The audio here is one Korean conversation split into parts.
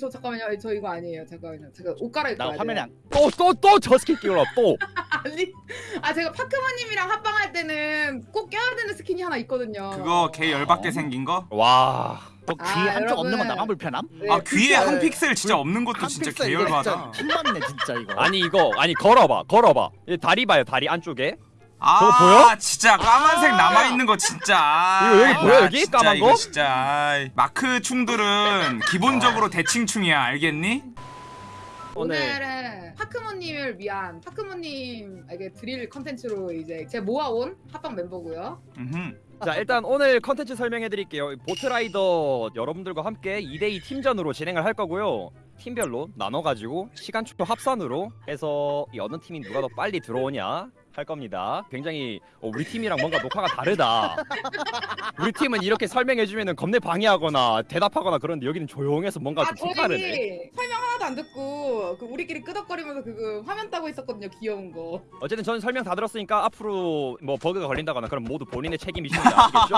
저 잠깐만요. 저 이거 아니에요. 잠깐만요. 제가 옷 갈아입고 나 와야 화면에 돼요. 안 또또 또 저 스킨 끼우라 또. 아니, 아 제가 파크모님이랑 합방할 때는 꼭 껴야 되는 스킨이 하나 있거든요. 그거 개 열받게 생긴 거? 와. 너 아, 귀에 한쪽 여러분. 없는 건 나만 불편함? 네, 아 귀에 진짜- 한 픽셀 진짜 없는 것도 한 진짜 픽셀 개 이거 열받아. 진짜 진짜 이거. 아니 이거 아니 걸어봐 걸어봐. 이 다리 봐요 다리 안쪽에. 아 저거 보여? 진짜 까만색 아. 남아 있는 거 진짜. 이거 여기 아, 보여, 여기? 진짜 까만 이거 거? 진짜. 마크 충들은 기본적으로 대칭충이야 알겠니? 오늘은 파크모님을 위한 파크모님에게 드릴 컨텐츠로 이제 제가 모아온 합방 멤버고요. 음흠. 자 일단 오늘 컨텐츠 설명해 드릴게요. 보트라이더 여러분들과 함께 2대2 팀전으로 진행을 할 거고요. 팀별로 나눠가지고 시간초 합산으로 해서 이 어느 팀이 누가 더 빨리 들어오냐 할 겁니다. 굉장히 어, 우리 팀이랑 뭔가 녹화가 다르다. 우리 팀은 이렇게 설명해주면 겁내 방해하거나 대답하거나 그런데 여기는 조용해서 뭔가 아좀 색다르네. 저희 설명 하나도 안 듣고 그 우리끼리 끄덕거리면서 그거 화면 따고 있었거든요. 귀여운 거. 어쨌든 저는 설명 다 들었으니까 앞으로 뭐 버그가 걸린다거나 그럼 모두 본인의 책임이십니다. 아시겠죠?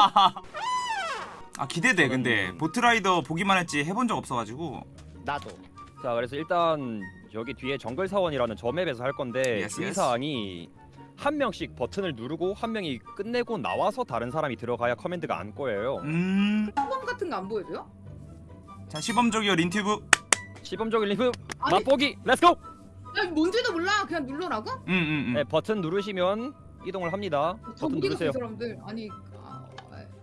아 기대돼 근데 보트라이더 보기만 했지 해본 적 없어가지고. 나도. 자 그래서 일단 여기 뒤에 정글 사원이라는 저 map에서 할 건데 Yes, 주의사항이 한 명씩 버튼을 누르고 한 명이 끝내고 나와서 다른 사람이 들어가야 command가 안 꼬여요. 음. 후방 같은 거 안 보여줘요? 자 시범적이요 린튜브. 시범적인 리프 아니 맛보기 let's go! 야, 뭔지도 몰라. 그냥 눌러라고? 응응응. 네 버튼 누르시면 이동을 합니다. 저 버튼 누르세요. 그 사람들 아니. 아,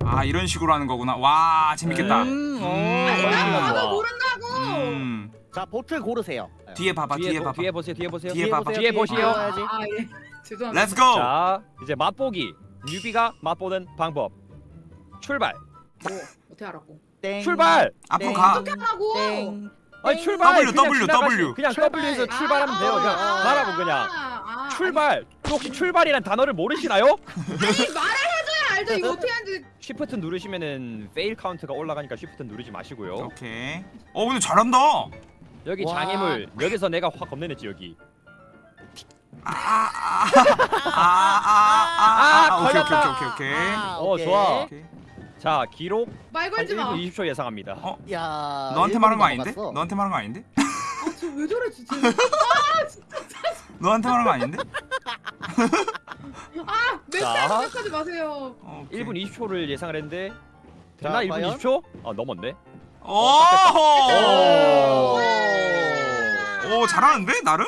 아 이런 식으로 하는 거구나. 와 재밌겠다. 음, 음. 아니 음. 나 음. 봐도 모른다고. 음. 자 보트 고르세요. 뒤에 봐봐 뒤에, 뒤에, 보, 봐봐. 뒤에 보세요. 뒤에 보세요. 뒤에 봐봐. 뒤에 보시오. 아, 아, 예. 죄송합니다. Let's go. 자 이제 맛보기 newbie가 맛보는 방법 출발 뭐 어떻게 알았고? 땡. 출발 앞으로 땡. 가. 어떻게 하라고? 땡. 아니 출발 W, 그냥 W, 지나가시- W. 그냥 출발. W에서 출발하면 돼요 그냥 아, 가라고 그냥 아, 아, 출발 또 혹시 출발이란 단어를 모르시나요? 아니, 아니 말을 해줘야 알죠. 이거 어떻게 하는지. shift 누르시면은 fail count가 올라가니까 shift 누르지 마시고요 오케이. 어 근데 잘한다. 여기 와. 장애물 여기서 내가 확 겁내냈지 여기 아아아아아 아, 오케이 오케이. 오케이 오케이. 아, 어, 오케이. 좋아. 오케이. 자 기록 말 한 걸지 마. 1분 20초 예상합니다 어? 야. 너한테 말한 거 아닌데? 너한테 말한 거 아닌데? 아, 저 왜 저래 진짜. 너한테 말한 거 아닌데? 아, 몇 자. 살 생각하지 마세요. 오케이. 1분 20초를 예상을 했는데 되나 자, 1분 과연? 20초? 아 넘었네 오! 오. 오 잘하는데 나름?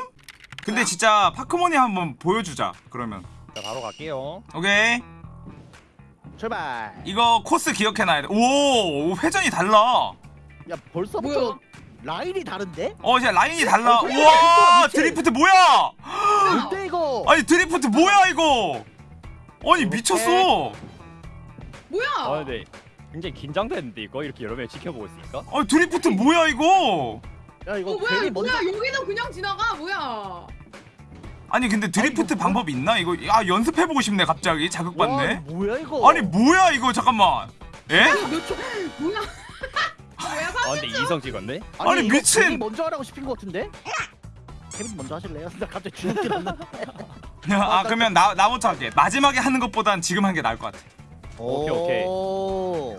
근데 진짜 파크모님 한번 보여주자 그러면 자 바로 갈게요 오케이 출발. 이거 코스 기억해놔야 돼오 회전이 달라 야 벌써부터 뭐야? 라인이 다른데? 어 이제 라인이 달라 어, 우와. 드리프트 뭐야 뭔데 이거? 아니 드리프트 뭐야 이거 아니 미쳤어 뭐야? 아 근데 굉장히 긴장되는데 이거 이렇게 여러 명이 지켜보고 있으니까 아니 드리프트 뭐야 이거 야 이거 어, 뭐야? 뭐야? 먼저 여기는 그냥 지나가. 뭐야? 아니 근데 드리프트 방법이 있나 이거 아 연습해보고 싶네 갑자기 와, 자극받네 뭐야 이거? 아니 뭐야 이거 잠깐만 에? 몇 초? 뭐야? 뭐야? 아 근데 이성 찍었네? 아니, 이거 미친! 먼저 하라고 시킨 것 같은데? 케빈 먼저 하실래요? 나 갑자기 주눅 들었는데. 아 그러면 나 나부터 할게 마지막에 하는 것보단 지금 한 게 나을 것 같아 오케이, 오케이. 오.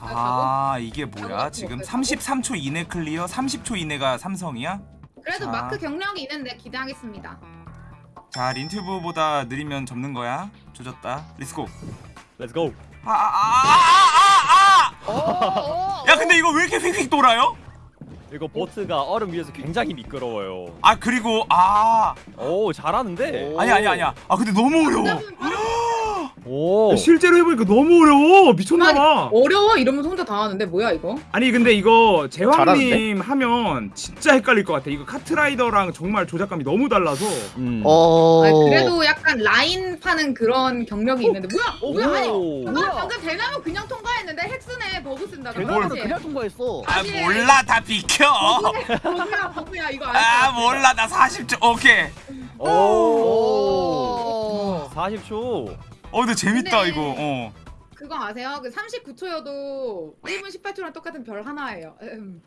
아 이게 뭐야 지금 33초 이내 클리어 30초 이내가 삼성이야? 그래도 자. 마크 경력이 있는데 기대하겠습니다. 자 린튜브보다 느리면 접는 거야. 조졌다. Let's go Let's go 아아아아아아! 오, 오, 야 근데 이거 왜 이렇게 휙휙 돌아요? 이거 보트가 얼음 위에서 굉장히 미끄러워요. 아 그리고 아. 오 잘하는데? 오. 아니 아니 아니야. 아 근데 너무 어려워. 여러분, 오 실제로 해보니까 너무 어려워 미쳤나봐 어려워 이러면서 혼자 다 하는데 뭐야 이거? 아니 근데 이거? 제왕님 하면 진짜 헷갈릴 것 같아 이거 카트라이더랑 정말 조작감이 너무 달라서 음. 어. 아니, 그래도 약간 라인 파는 그런 경력이 있는데 뭐야? 어, 뭐야? 아니, 오. 나 뭐야? 방금 대나무 그냥 통과했는데 헥스네 버그 쓴다. 대나무를 그치? 그냥 통과했어. 아 아니, 몰라 다 비켜 버그야 버그야 이거 알 아. 몰라 나 40초 오케이 오. 오. 40초 어 근데 재밌다 근데- 이거 어 그거 아세요? 그 39초여도 1분 18초랑 똑같은 별 하나예요. 음.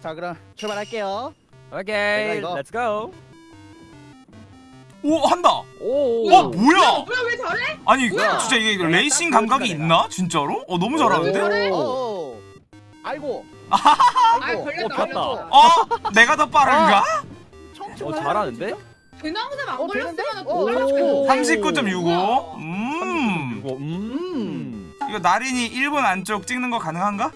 자 그럼 출발할게요. 오케이 이거. Let's go 오 한다 오 와 뭐야 뭐야 왜 저래? 아니 뭐야? 진짜 이게 내가 레이싱 딱 감각이 보여준다, 있나 진짜로? 어 너무 잘하는데? 오. 오. 아이고. 아이 걸렸다 어. 걸렸다. 어? 내가 더 빠른가? 어 잘하는데? 대나무샘 안 어, 걸렸으면 어, 걸렸고. 39.65. 음. 이거 음. 이거 나린이 1분 안쪽 찍는 거 가능한가?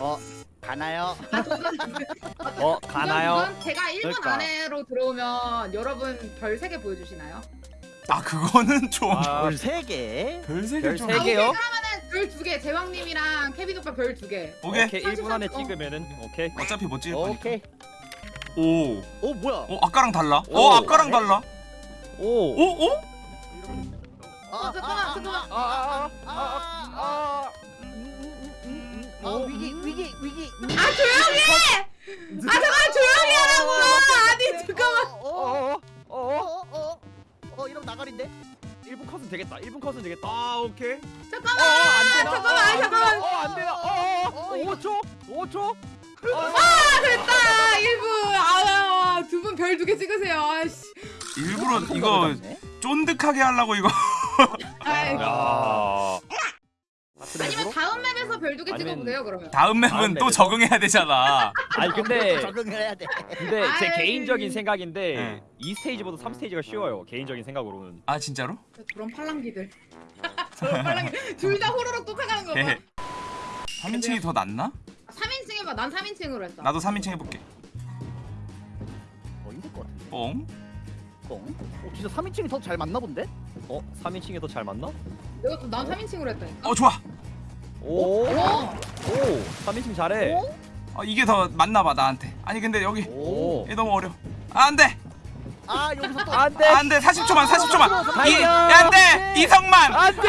어 가나요? 어 가나요? 우선 제가 1분 그러니까. 안에로 들어오면 여러분 별 3개 보여주시나요? 아 그거는 좀 아, 별세 개. 별세개 별 좀. 세 개요? 별 2개 제왕님이랑 케빈 오빠 별 2개 오케이. 오케이 1분 안에 33. 찍으면은 오케이. 어차피 못 찍을 거니까. 오. 오 뭐야? 어 아까랑 달라. 오. 어 아까랑 달라. 오. 오 오? 어, 잠깐만, 잠깐만. 아, 아, 아, 아. 어 위기 위기 위기. 아 조용히 해! 아 잠깐 조용히 하라고! 아니 잠깐만 어어어 어어. 어 이러면 나가린데? 1분 컷은 되겠다. 1분 컷은 되겠다. 아 오케이. 잠깐만 안 되나? 잠깐만 어, 안 되나? 어, 어, 어, 이거- 5초? 5초? 아 됐다 1분 아두 분 별 두 개 찍으세요 아씨 일부러 이거 쫀득하게 하려고 이거. 아이, 야. 아니면 다음 맵에서 별 두 개 찍어보세요 그러면 다음 맵은 다음 또 맵에서? 적응해야 되잖아. 아니 근데 적응을 해야 돼. 근데 제 아이. 개인적인 생각인데 네. 이 스테이지보다 3 스테이지가 쉬워요. 개인적인 생각으로는. 아 진짜로? 저런 팔랑기들 저런 팔랑기 둘다 호로록 쫓아가는 거봐 헤헤. 3인칭이 더 낫나? 3인칭 해봐 난 3인칭으로 했어 나도 3인칭 해볼게. 어 힘들 것 같은데. 뽕. 뻥? 어 진짜 3인칭이 더 잘 맞나 본데? 어? 3인칭이 더 잘 맞나? 내가 또 난 3인칭으로 했다니까 어 좋아. 오. 오! 오. 3인칭 잘해. 어, 이게 더 맞나 봐 나한테. 아니 근데 여기 오. 얘 너무 어려. 아, 안 돼. 아 여기서 또 안 돼. 안 돼. 40초만. 40초만. 이, 달려. 안 돼. 이성만. 안 돼.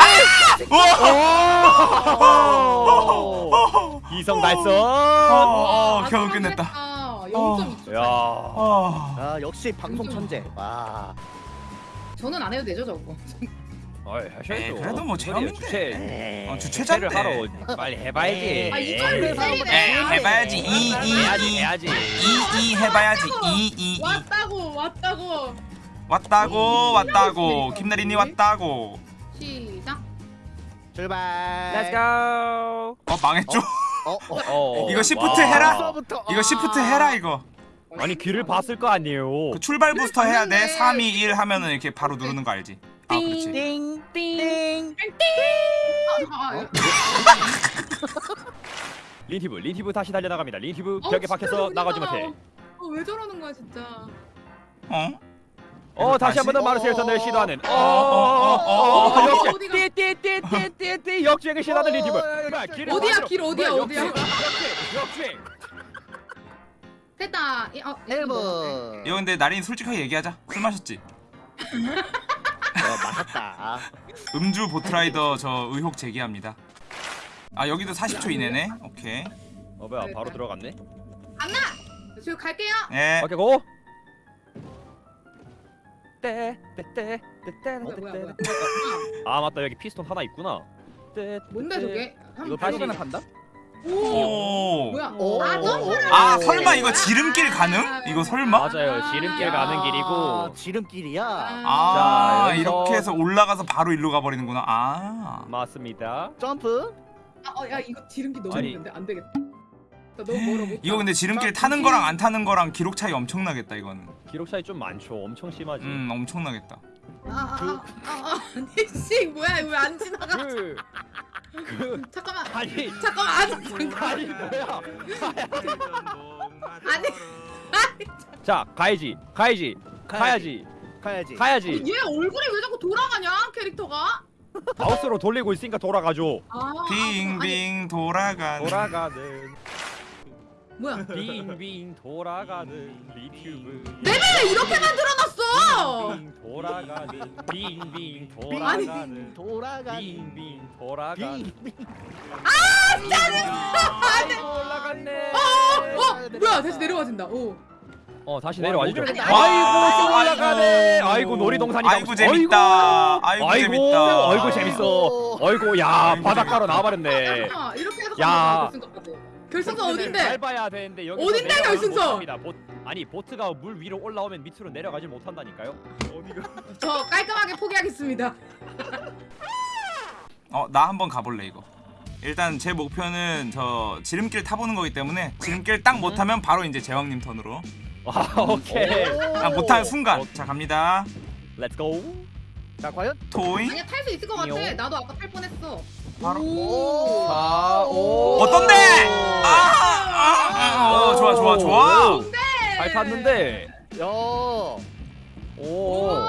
오! 이성 달성. 어, 아, 겨우 끝냈다. 0.2초 야. 어. 아 역시 방송 천재. 와. 저는 안 해도 되죠 저거 어이, 하셔야죠. 에이, 그래도 뭐 소리야, 체험인데. 주최. 어, 주최를 주최자인데. 하러 빨리 해봐야지. 아 이걸 왜 에, 때리네 해봐야지. 이, 이, 해야지 이. 해야지. 이, 이 해봐야지. 이, 이, 이. 왔다고 왔다고 왔다고, 왔다고. 김나린이 왔다고. 시작 출발. Let's go. 어, 망했죠? 어, 어. 어. 이거 시프트 와. 해라. 벌써부터. 이거 시프트 해라, 이거. 아니 길을 봤을 거 아니에요. 그 출발 부스터 해야 돼. 봤는데. 3, 2, 1 하면은 이렇게 바로 누르는 거 알지? 아, 그렇지. 띵, 띵. 아, 아, 린튜브 린튜브 다시 달려 나갑니다. 린튜브 어, 벽에 박혀서. 나가지 못해. 어, 왜 저러는 거야 진짜 어? 어 다시 한 번 더? 마르세유 턴을 어, 시도하는. 어, 어, 어, 어, 어, 역시? 띠띠띠띠띠띠 역주행을 시도하는 어. 어, 어, 어, 길을 어디야. 길 어디야, 어디야? 역주행. 됐다 이- 어, 이거 뭐야? 1분. 이거 근데 나린이 솔직하게 얘기하자. 술 마셨지? 어, 맞았다. 음주 보트라이더 저 의혹 제기합니다. 아 여기도 40초 이내네. 오케이. 어 뭐야 바로 들어갔네. 안나 지금 갈게요 예. 오케이 go. 떼 떼 떼 떼떼 뭐야 뭐야 뭐야 뭐야. 아 맞다 여기 피스톤 하나 있구나. 떼, 뭔데 떼. 저게 이거 한번 다시- 간다? 오 오. 뭐야 오, 아 점프를 아. 설마 이거 지름길 가능? 이거 설마? 맞아요 지름길 가는 아, 길이고 지름길이야. 아 자, 여기서- 이렇게 해서 올라가서 바로 일로 가버리는구나. 아. 맞습니다. 점프. 아, 어, 야 이거 지름길 너무 아니. 힘든데 안 되겠다 나 너무 멀어 못 이거 근데 지름길 자, 타는 거랑 안 타는 거랑 기록 차이 엄청나겠다 이거는. 기록 차이 좀 많죠. 엄청 심하지. 음 엄청나겠다. 아아아아 아니 씨 뭐야 이거 왜안 지나가 그, 그 잠깐만 아니 잠깐만 아니 잠깐 아니 뭐야? 아니 자 가야지 가야지 가야지 가야지. 가야지. 얘 얼굴이 왜 자꾸 돌아가냐 캐릭터가 마우스로 돌리고 있으니까 돌아가죠. 아 빙빙 돌아가는. 돌아가는 뭐야 빙빙 돌아가는 린튜브. 왜 이렇게 만들어놨어 빙빙 돌아가는 빙빙 돌아가는 돌아가는. 빙빙 돌아가는. 빙. 아이고 올라갔네. 어 뭐야 다시 내려와진다 오 어 다시 와, 내려와죠. 목요일에 아이고 또 올라가네. 아이고 놀이동산이다. 아이고 재밌다. 아이고, 아이고 재밌다. 아이고 재밌어. 아이고 야 바닷가로 나와버렸네. 이렇게 해서 야. 결승선 어딘데 밟아야 되는데 여기 어딘데, 결승선? 보, 아니 보트가 물 위로 올라오면 밑으로 내려가질 못한다니까요. 저 깔끔하게 포기하겠습니다 어 나 한번 가볼래 이거. 일단 제 목표는 저 지름길 타보는 거기 때문에 지름길 딱 못하면 바로 이제 제왕님 턴으로 아 오케이. 아 못하는 순간 자 갑니다 Let's go. 자 과연 토잉 아니야 탈 수 있을 것 같아. 나도 아까 탈 뻔했어. 바로. 오. 자, 오. 어떤데? 아, 아, 아, 어, 좋아 좋아 좋아 잘 탔는데. 야 오. 오,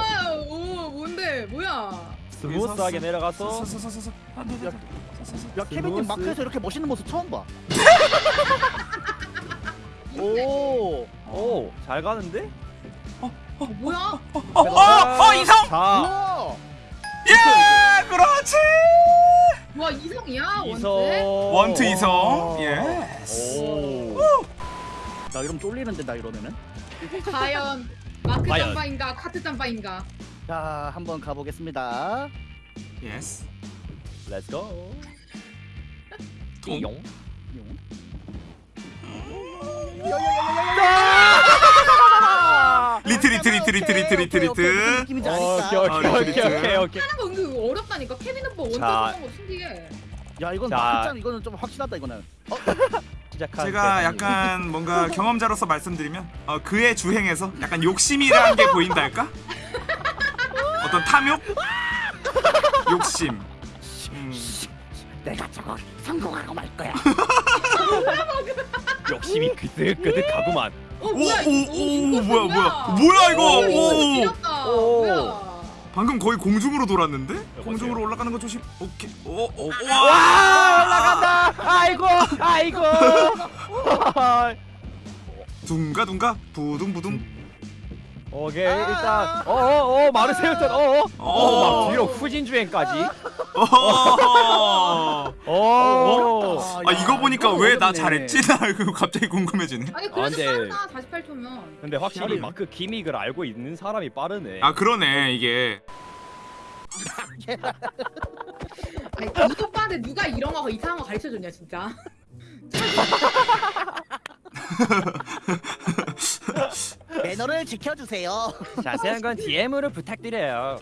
오, 뭔데? 뭐야? 스무스하게 내려가서. 야 케빈님. 마크에서 이렇게 멋있는 모습 처음 봐. 오. 오, 잘 가는데? 어, 뭐야? 어어 이성 자. 예 그렇지 와 이성이야 이성. 원트? 원트 이성 예 오. 나 이러면 쫄리는데 나 이러면은. 과연 마크 과연. 짬바인가 카트 짬바인가? 자 한번 가보겠습니다. Yes let's go. 통. 띠용. 리트 리트 리트 리트 리트 리트 리트 오케이. 오케이 어, 오케이. 오케이 오케이. 하는 거 은근 어렵다니까 케빈 오빠 자. 쓰는 거 신기해. 야 이건 자. 마크짱 이거는 좀 확실하다 이거는. 시작한 제가. 약간 뭔가 경험자로서 말씀드리면 어, 그의 주행에서 약간 욕심이라는 게 보인다 할까? 어떤 탐욕? 욕심 음. 내가 저거 성공하고 말 거야. 욕심이 그득그득하구만. 어 오, 뭐야? 오, 이거, 오, 이거 뭐야, 뭐야? 뭐야. 이거? 오. 뭐야? 방금 거의 공중으로 돌았는데? 여보세요? 공중으로 올라가는 거 조심 오케이 오, 오, 와 와 올라간다. 아이고 아이고. 둥가 둥가 부둥 부둥 오케이 일단 어어 어 마르세유 턴 어어 어. 어 막 뒤로 후진 주행까지. 어. 오. 아 이거 보니까 왜 나. 잘했지? 나 이거 갑자기 궁금해지네 아니 아, 그래도 근데- 빠르다 48초면. 근데 확실히. 마크 기믹을 알고 있는 사람이 빠르네. 아 그러네 이게 아니 이 오빠한테 누가 이런 거 이상한 거 가르쳐 줬냐 진짜. 매너를 지켜주세요. 자세한 건 DM으로 부탁드려요.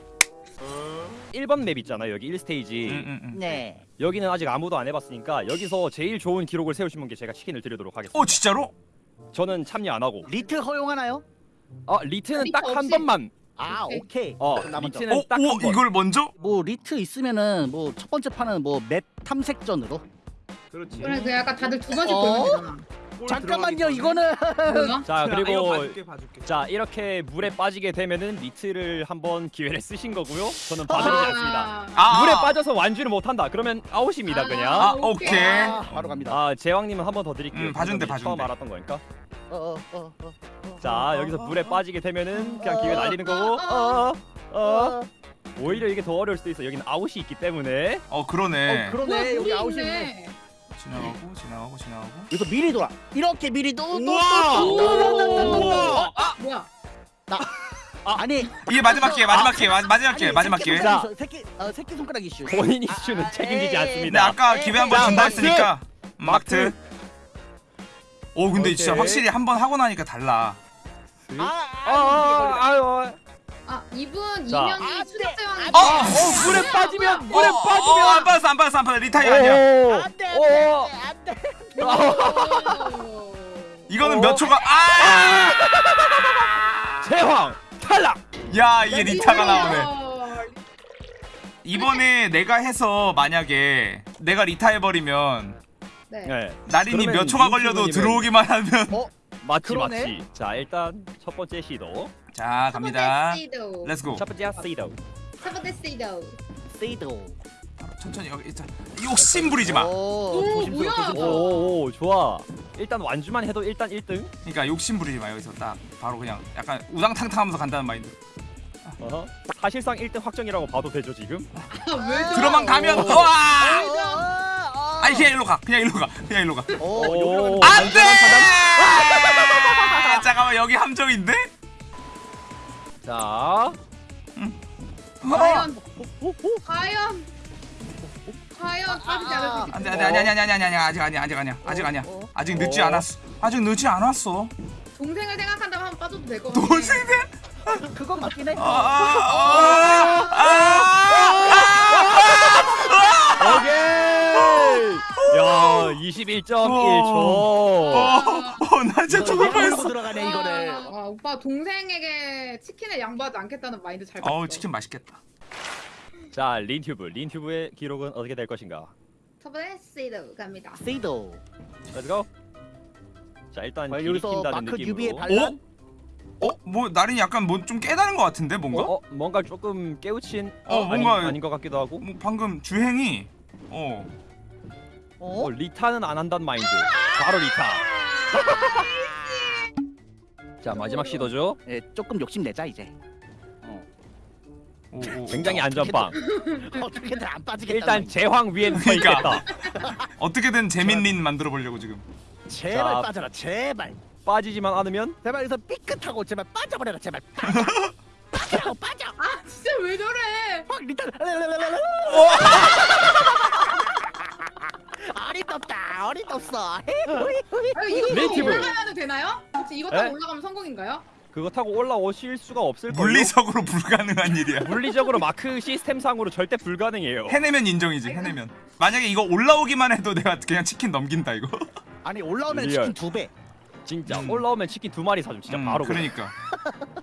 1번 맵 있잖아요 여기 1스테이지 음, 음, 음. 네. 여기는 아직 아무도 안 해봤으니까 여기서 제일 좋은 기록을 세우신 분께 제가 치킨을 드리도록 하겠습니다 어 진짜로? 저는 참여 안 하고 리트 허용하나요? 아 리트는 리트 딱한 없이? 번만 아 오케이. 어. 리트는 어? 딱오한 번. 이걸 먼저? 뭐 리트 있으면은 뭐 첫 번째 판은 뭐 맵 탐색전으로. 그렇지. 그래 그 약간 다들 두 번씩 어? 보는. 골 잠깐만요 이거는. 자. 아, 그리고 봐줄게 봐줄게. 자 이렇게 물에 빠지게 되면은 리트를 한번 기회를 쓰신 거고요 저는 봐드리지 않습니다 아, 물에 아. 빠져서 완주를 못한다 그러면 아웃입니다 아. 그냥 아 오케이 아, 바로 갑니다. 아 제왕님은 한 번 더 드릴게요 음, 봐준대, 방금 처음 봐준대. 알았던 거니까 어, 어, 어, 어, 어, 자 어, 여기서 어, 물에 어, 빠지게 되면은 그냥 어, 기회 날리는 거고 어어 어, 어. 어. 오히려 이게 더 어려울 수도 있어 여기는 아웃이 있기 때문에 어 그러네 어, 그러네 여기 물이 아웃이네. 있네. 지나가고 지나가고 지나가고 여기서 미리 돌아. 이렇게 미리 또, 또, 우와! 또, 또, 또, 또, 또, 또, 또. 오! 아 뭐야? 아니 이게 마지막 기회 마지막 기회 마- 마지막 기회 마지막 기회 새끼 어, 새끼 손가락 이슈. 본인 이슈는 아, 책임지지 에이, 근데 않습니다 아까 기회 한번 자, 준다 마트! 했으니까 음, 마트. 오 근데 진짜 오케이. 확실히 한 번 하고 나니까 달라 아, 아, 아, 아, 아 이분 자. 이명이 수렵대왕이. 안 어! 어, 물에 빠지면 물에 어, 어, 어, 빠지면 안 빠졌어 안 빠졌어 안 빠졌어 리타이 아니야 오, 안돼 오, 안돼 이거는 어. 몇 초가 아! 제왕 탈락. 야 이게 리타가 나오네 이번에 내가 해서 만약에 내가 리타 해버리면 네. 네, 나린이 몇 초가 걸려도 들어오기만 하면 맞지 그러네. 맞지. 자 일단 첫 번째 시도. 자 갑니다 시도. Let's go 첫 번째 시도. 첫 번째 시도. 세이도 천천히 여기 자 욕심 부리지 마 오, 오, 조심스러워 뭐야? 조심스러워 오, 오 좋아. 일단 완주만 해도 일단 1등. 그러니까 욕심 부리지 마 여기서 딱 바로 그냥 약간 우당탕탕하면서 간다는 마인드 어허. 사실상 1등 확정이라고 봐도 되죠 지금. 왜 저래? 들어만 가면 오. 와 아, 아니 그냥 일로 가 그냥 일로 가 그냥 일로 가 오, 오, 여기로 안돼 안전한 판단. 잠깐만 여기 함정인데 자, 과연 과연 과연 빠지지 않을 수? 안돼 안돼 아니 아니 아니 아니 아니 아직 아니야 아직 아니야 아직 아니야 어, 어. 아직 늦지 어. 않았어 아직 늦지 않았어 동생을 생각한다면 한번 빠져도 될것 같아. 동생들 그건 맞긴 해. 아, 아, 아, 아, 오케이. 야 21.1초. 어나 진짜 죽을 뻔했어 들어가네 이거를. 아, 아, 오빠 동생에게 치킨을 양보하지 않겠다는 마인드 잘 봤어. 어우 치킨 맛있겠다 자 린튜브 린튜브의 기록은 어떻게 될 것인가? 저번에 세이드 갑니다. 세이도. Let's go. 자 일단 길이 여기서 마크 유비의 느낌으로. 반란? 어? 뭐 나린이 약간 뭐좀 깨달은 것 같은데 뭔가? 어, 어 뭔가 조금 깨우친 어, 어, 아니, 뭔가- 아닌 것 같기도 하고. 뭐 방금 주행이 어 어? 어, 리타는 안 한다는 마인드. 바로 리타. 자 마지막 시도죠. 예, 조금 욕심 내자 이제. 오, 오. 굉장히 안전빵. 어떻게든 안 빠지겠다. 일단 제황 위엔 서 그러니까. 있겠다. 어떻게든 재민린 만들어 보려고 지금 제발 자. 빠져라 제발. 빠지지만 않으면 제발 여기서 삐끗하고 제발 빠져버려라 제발. 빠져. 빠져 빠져. 아 진짜 왜 저래? 확 리턴. 어림없다 어림없어. 아, 이거 타고 네이티브. 올라가면 되나요? 혹시 이거 타고 에? 올라가면 성공인가요? 그거 타고 올라오실 수가 없을 걸요. 물리적으로 불가능한 일이야 물리적으로 마크 시스템상으로 절대 불가능해요. 해내면 인정이지 해내면 만약에 이거 올라오기만 해도 내가 그냥 치킨 넘긴다 이거 아니 올라오면 real. 치킨 두 배. 진짜 음. 올라오면 치킨 두 마리 사줌. 진짜 음, 바로. 그냥. 그러니까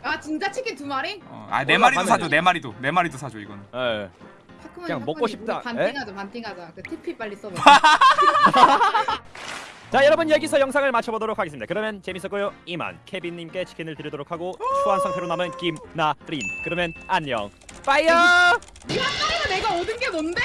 아 진짜 치킨 두 마리? 어, 아 네 마리도 올라가면 사줘 되지. 네 마리도 네 마리도 사줘 이거는 예. 그냥 먹고 싶다. 에? 반띵하자 반띵하자. 그 TP 빨리 써봐. 자 여러분 여기서 영상을 마쳐보도록 하겠습니다. 그러면 재밌었고요. 이만 케빈님께 치킨을 드리도록 하고 추한 상태로 남은 김나린. 그러면 안녕. 빠이요. 내가 얻은 게 뭔데?